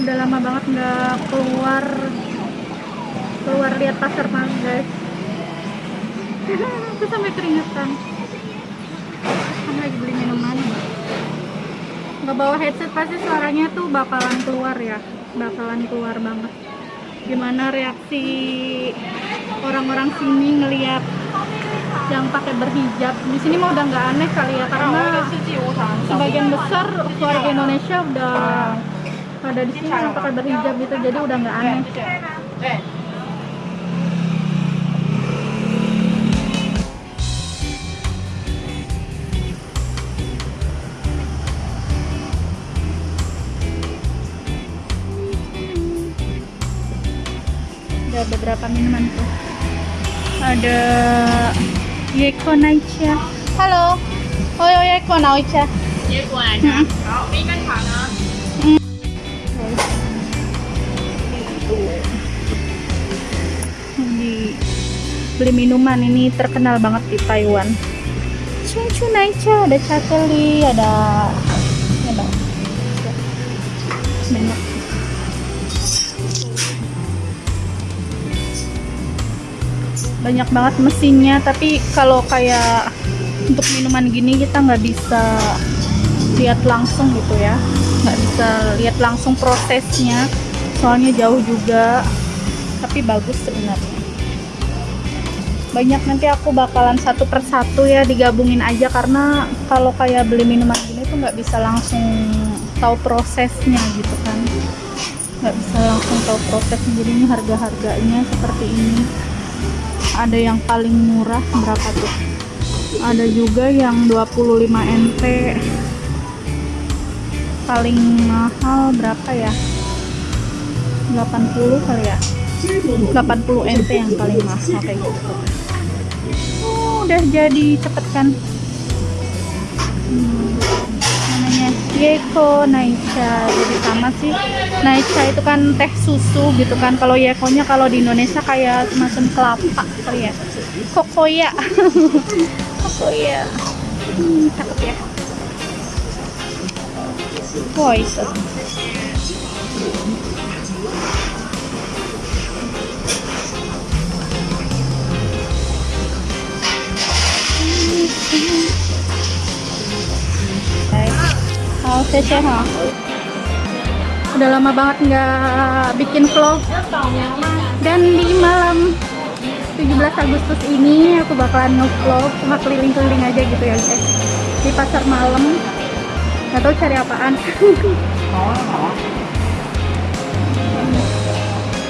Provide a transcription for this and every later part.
udah lama banget nggak keluar keluar lihat pasar malam guys aku sampai keringetan. Kan lagi beli minuman. Nggak bawa headset pasti suaranya tuh bakalan keluar ya. Bakalan keluar banget. Gimana reaksi orang-orang sini ngelihat yang pakai berhijab? Di sini mah udah nggak aneh kali ya karena sebagian besar keluarga Indonesia udah pada di sini yang pakai berhijab gitu jadi udah nggak aneh. Ada beberapa minuman tuh. Ada Yeko Naicha. Halo. Oh Yeko Naicha. 结果 beli minuman. Ini terkenal banget di Taiwan. Cucu Naicha ada cakeli ada ada banyak. Banyak banget mesinnya tapi kalau kayak untuk minuman gini kita nggak bisa lihat langsung gitu ya. Nggak bisa lihat langsung prosesnya. Soalnya jauh juga tapi bagus sebenarnya banyak nanti aku bakalan satu persatu ya digabungin aja karena kalau kayak beli minuman gini tuh nggak bisa langsung tahu prosesnya gitu kan. Nggak bisa langsung tahu prosesnya jadi ini harga-harganya seperti ini. Ada yang paling murah berapa tuh? Ada juga yang 25 NT paling mahal berapa ya? 80 kali ya? 80 NT yang paling mahal kayak gitu udah jadi cepet kan? Hmm, namanya Yeko Naicha jadi sama sih. Naicha itu kan teh susu gitu kan. Kalau Yekonya kalau di Indonesia kayak semacam kelapa kali ya. Kokoya. Kokoya. Hmm, cakep ya. Wah ha. Udah lama banget nggak bikin vlog. Dan di malam 17 Agustus ini aku bakalan nge-vlog cuma keliling-keliling aja gitu ya guys. Di pasar malam. Gak tahu cari apaan.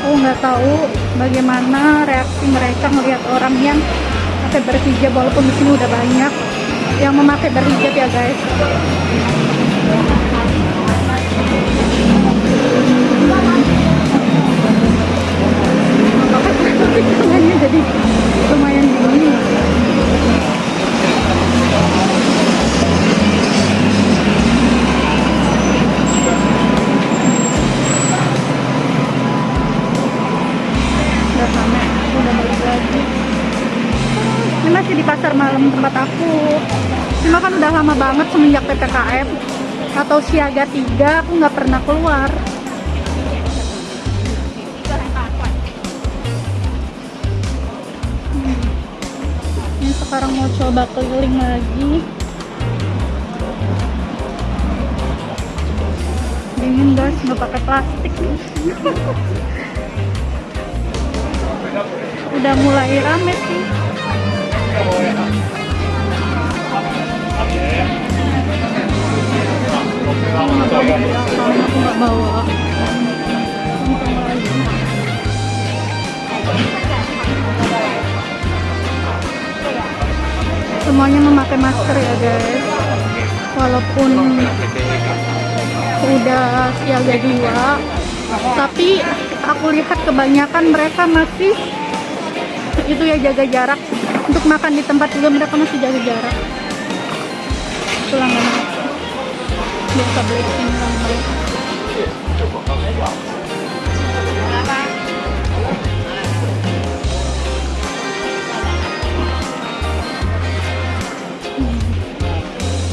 aku nggak tahu bagaimana reaksi mereka melihat orang yang pakai berhijab walaupun di sini udah banyak. Yang memakai berhijab ya guys. tangannya jadi lumayan udah udah masih di pasar malam tempat aku. Cuma kan udah lama banget semenjak PPKM atau siaga tiga aku nggak pernah keluar. Ini sekarang mau coba keliling lagi. Dingin guys. Nggak pakai plastik. Udah mulai rame sih semuanya memakai masker ya guys. Walaupun udah siaga dua tapi aku lihat kebanyakan mereka masih itu ya jaga jarak untuk makan di tempat juga mereka masih jaga jarak. Itu langganan biasa beli ini langganan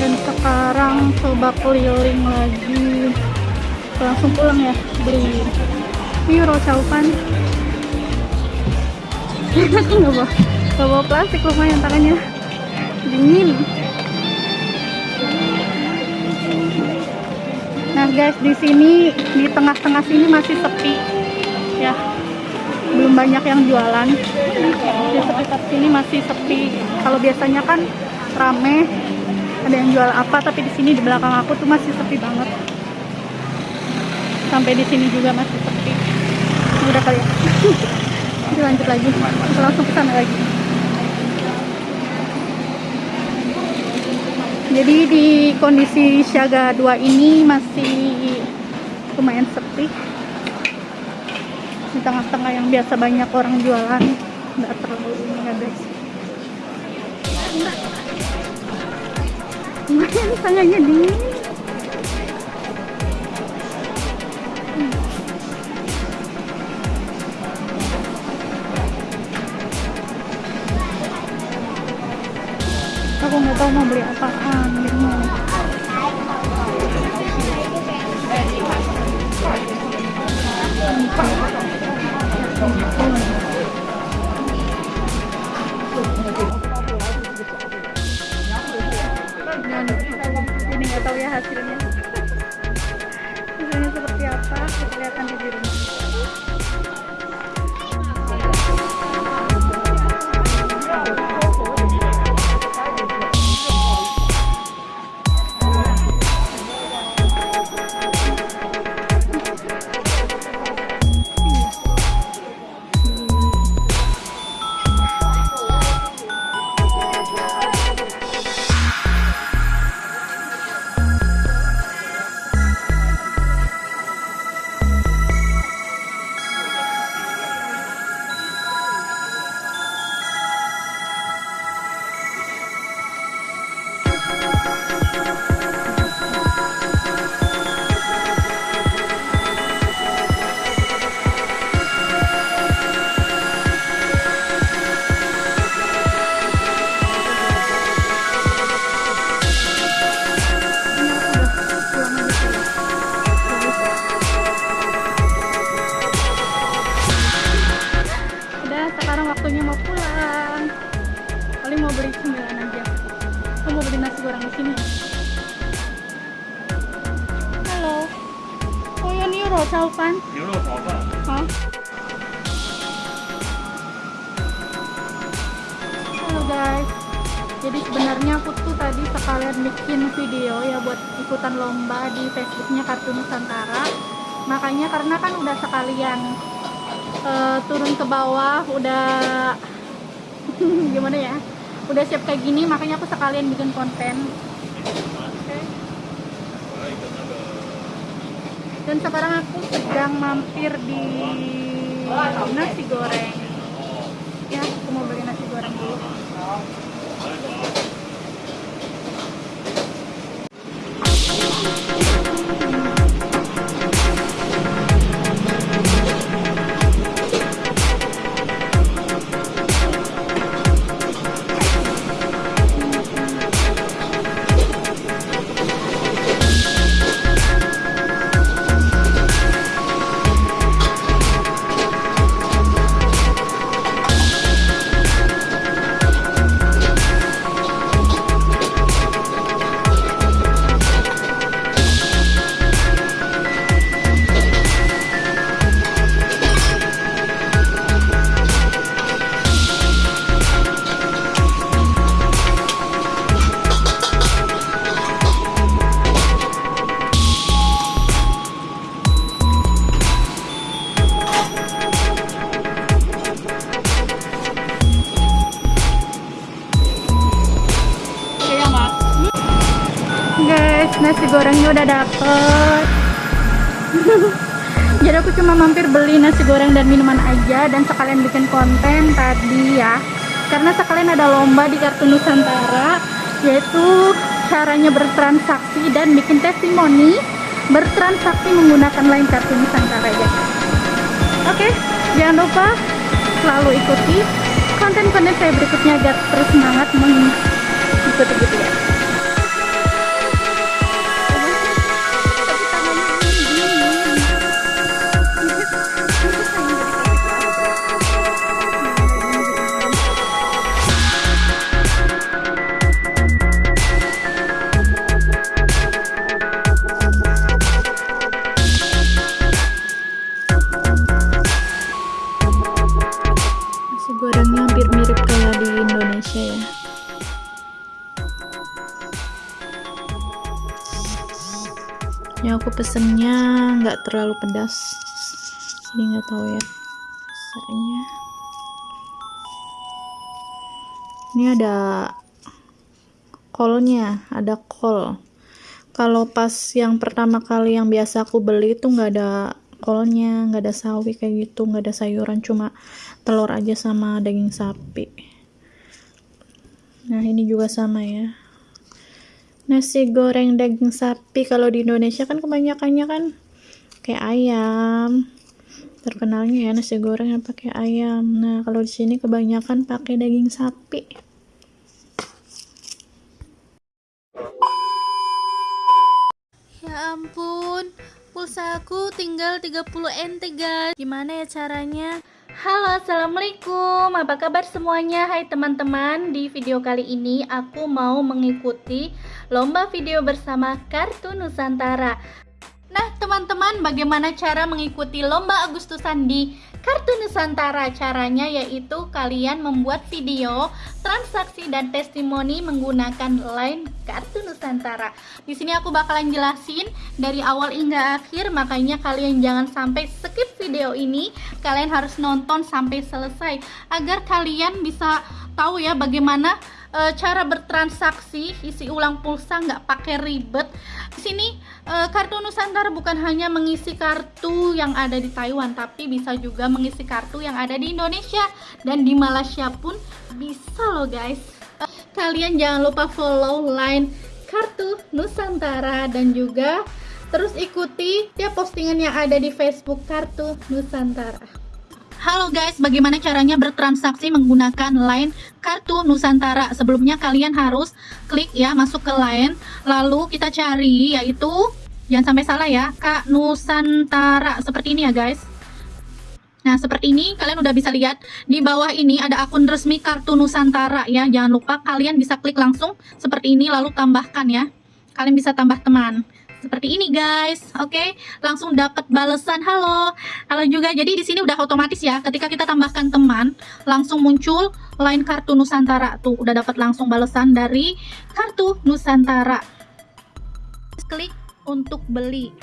dan sekarang coba keliling lagi. Langsung pulang ya beli. Euro caupan aku nggak bawa bawa plastik lumayan tangannya dingin. Nah guys di sini di tengah-tengah sini masih sepi. Ya belum banyak yang jualan. Di sekitar sini masih sepi. Kalau biasanya kan rame ada yang jual apa tapi di sini di belakang aku tuh masih sepi banget. Sampai di sini juga masih sepi. Udah kali ya. Lanjut lagi. Langsung ke sana lagi jadi di kondisi siaga 2 ini masih lumayan sepi. Di tengah-tengah yang biasa banyak orang jualan nggak terlalu ini ya guys lumayan tangannya dingin tahu mau beli apaan video ya buat ikutan lomba di Facebooknya Kartu Nusantara. Makanya karena kan udah sekalian eh, turun ke bawah udah gimana ya udah siap kayak gini makanya aku sekalian bikin konten. Dan sekarang aku sedang mampir di nasi goreng. Ya aku mau beli nasi goreng dulu cuma mampir beli nasi goreng dan minuman aja dan sekalian bikin konten tadi ya. Karena sekalian ada lomba di Kartu Nusantara yaitu caranya bertransaksi dan bikin testimoni bertransaksi menggunakan lain Kartu Nusantara ya. Oke jangan lupa selalu ikuti konten-konten saya berikutnya agar terus semangat mengikuti gitu ya terlalu pedas. Jadi nggak tahu ya. Rasanya. Ini ada kolnya ada kol. Kalau pas yang pertama kali yang biasa aku beli itu nggak ada kolnya nggak ada sawi kayak gitu nggak ada sayuran cuma telur aja sama daging sapi. Nah ini juga sama ya. Nasi goreng daging sapi kalau di Indonesia kan kebanyakannya kan kayak ayam. Terkenalnya ya nasi goreng yang pakai ayam. Nah kalau di sini kebanyakan pakai daging sapi. Ya ampun pulsa aku tinggal 30 NT guys. Gimana ya caranya? Halo assalamualaikum. Apa kabar semuanya? Hai teman-teman. Di video kali ini aku mau mengikuti lomba video bersama Kartu Nusantara Nah teman-teman bagaimana cara mengikuti lomba Agustusan di Kartu Nusantara Caranya yaitu kalian membuat video transaksi dan testimoni menggunakan line Kartu Nusantara. Di sini aku bakalan jelasin dari awal hingga akhir Makanya kalian jangan sampai skip video ini. Kalian harus nonton sampai selesai Agar kalian bisa tahu ya bagaimana e, cara bertransaksi isi ulang pulsa nggak pakai ribet. Di sini e, kartu Nusantara bukan hanya mengisi kartu yang ada di Taiwan tapi bisa juga mengisi kartu yang ada di Indonesia dan di Malaysia pun bisa loh guys. E, kalian jangan lupa follow line kartu Nusantara dan juga terus ikuti ya postingan yang ada di Facebook kartu Nusantara Halo guys, bagaimana caranya bertransaksi menggunakan line kartu Nusantara? Sebelumnya kalian harus klik ya masuk ke line, lalu kita cari yaitu jangan sampai salah ya, Kak Nusantara seperti ini ya guys. Nah, seperti ini kalian udah bisa lihat di bawah ini ada akun resmi kartu Nusantara ya. Jangan lupa kalian bisa klik langsung seperti ini lalu tambahkan ya. Kalian bisa tambah teman seperti ini guys. Oke okay? langsung dapat balasan halo. Halo juga. Jadi di sini udah otomatis ya. Ketika kita tambahkan teman langsung muncul line kartu Nusantara tuh. Udah dapat langsung balasan dari kartu Nusantara. Klik untuk beli.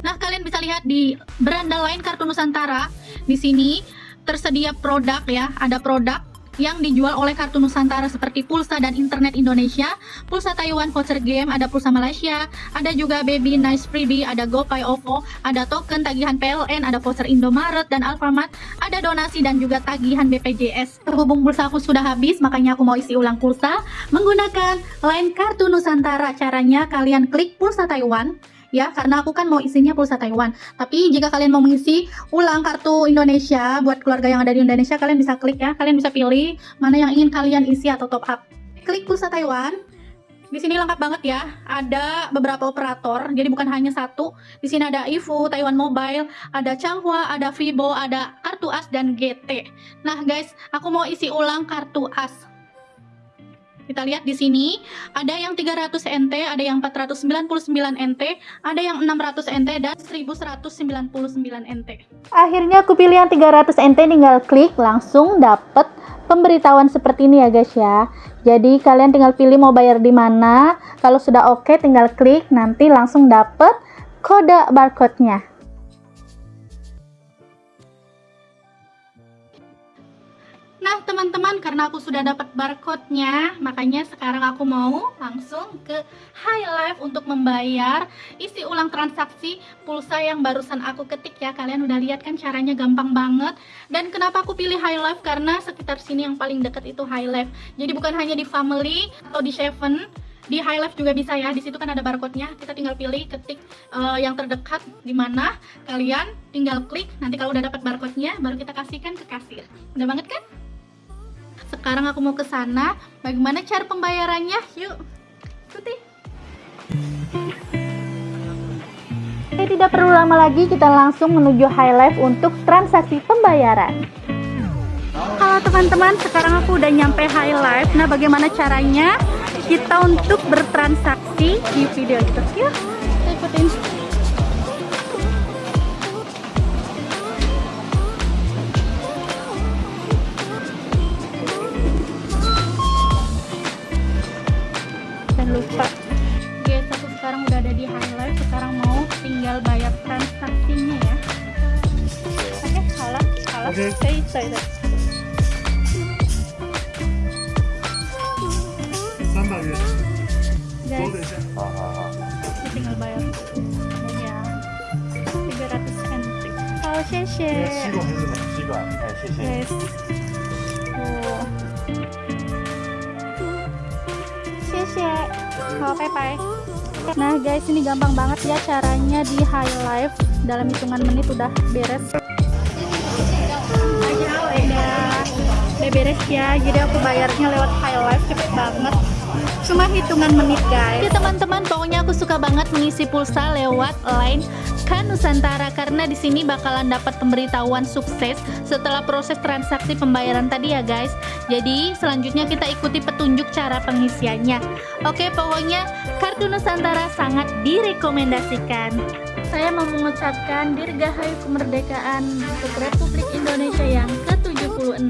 Nah kalian bisa lihat di beranda lain kartu Nusantara di sini tersedia produk ya. Ada produk yang dijual oleh kartu Nusantara seperti pulsa dan internet Indonesia, pulsa Taiwan voucher game, ada pulsa Malaysia, ada juga Baby Nice Freebie, ada GoPay OVO, ada token tagihan PLN, ada voucher Indomaret dan Alfamart, ada donasi dan juga tagihan BPJS. Terhubung pulsa aku sudah habis, makanya aku mau isi ulang pulsa menggunakan line kartu Nusantara. Caranya kalian klik pulsa Taiwan, ya karena aku kan mau isinya pulsa Taiwan tapi jika kalian mau mengisi ulang kartu Indonesia buat keluarga yang ada di Indonesia kalian bisa klik ya kalian bisa pilih mana yang ingin kalian isi atau top up klik pulsa Taiwan di sini lengkap banget ya. Ada beberapa operator, jadi bukan hanya satu. Di sini ada Ifu, Taiwan Mobile, ada Changhua, ada Vivo, ada kartu AS dan GT. Nah, guys, aku mau isi ulang kartu AS. Kita lihat di sini ada yang 300 NT, ada yang 499 NT, ada yang 600 NT dan 1199 NT. Akhirnya aku pilih yang 300 NT tinggal klik langsung dapat pemberitahuan seperti ini ya guys ya. Jadi kalian tinggal pilih mau bayar di mana. Kalau sudah oke okay, tinggal klik nanti langsung dapat kode barcode-nya. Nah teman-teman karena aku sudah dapat barcode-nya Makanya sekarang aku mau langsung ke High Life untuk membayar Isi ulang transaksi pulsa yang barusan aku ketik ya Kalian udah lihat kan caranya gampang banget Dan kenapa aku pilih High Life Karena sekitar sini yang paling dekat itu High Life Jadi bukan hanya di Family atau di Seven di High Life juga bisa ya. Di situ kan ada barcode-nya. Kita tinggal pilih ketik uh, yang terdekat di mana. Kalian tinggal klik. Nanti kalau udah dapat barcode-nya baru kita kasihkan ke kasir. Udah banget kan? Sekarang aku mau ke sana. Bagaimana cara pembayarannya? Yuk, ikuti. Oke, tidak perlu lama lagi, kita langsung menuju High Life untuk transaksi pembayaran. Halo teman-teman, sekarang aku udah nyampe High Life. Nah, bagaimana caranya kita untuk bertransaksi di video itu? Yuk, ikutin. lupa. Guys aku sekarang udah ada di highlight sekarang mau tinggal bayar transaksinya ya. Oke okay, salah saya okay. stay stay Guys, tinggal bayar. Iya. Oh, bye bye nah guys ini gampang banget ya caranya di high life dalam hitungan menit udah beres. Udah udah beres ya. Jadi aku bayarnya lewat high life cepet banget cuma hitungan menit guys Ya teman-teman, pokoknya aku suka banget mengisi pulsa lewat line Kan Nusantara karena di sini bakalan dapat pemberitahuan sukses setelah proses transaksi pembayaran tadi ya guys. Jadi selanjutnya kita ikuti petunjuk cara pengisiannya. Oke, pokoknya kartu Nusantara sangat direkomendasikan. Saya mau mengucapkan dirgahayu kemerdekaan untuk Republik Indonesia yang ke-76.